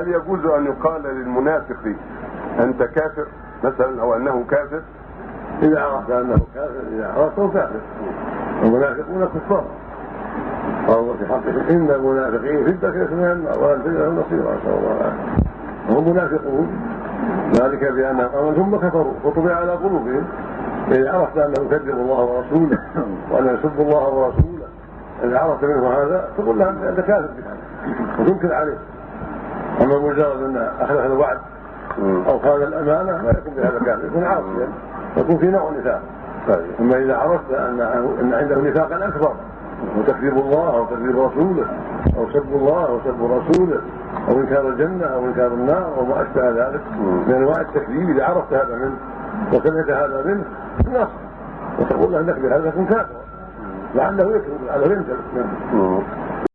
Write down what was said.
هل يجوز أن يقال للمنافق أنت كافر؟ مثلا أو أنه كافر؟ إذا عرفت أنه كافر إذا عرفته كافر. المنافقون كفار قال الله في حقهم إن المنافقين في الدكه من النار ولن تجد لهم نصيرا نسال الله العافيه وهم منافقون. ذلك بانهم امنوا ثم كفروا وطبع على قلوبهم. إذا عرفت أنه يكذب الله ورسوله وانه يسب الله ورسوله إذا عرفت منه هذا تقول له أنت كافر بهذا وتنكر عليه. أما مجرد أن أخلف الوعد أو خان الأمانة ما يكون بهذا كافر يكون عاصيا. يكون في نوع نفاق. أما إذا عرفت أن أن عنده نفاقا أكبر وتكذيب الله أو تكذيب رسوله أو سب الله أو سب رسوله أو إنكار الجنة أو إنكار النار أو ما أشبه ذلك. من أنواع التكذيب إذا عرفت هذا منه وسمعت هذا منه نص. وتقول له أنك بهذا تكون كافرا لعله يكذب لعله ينكر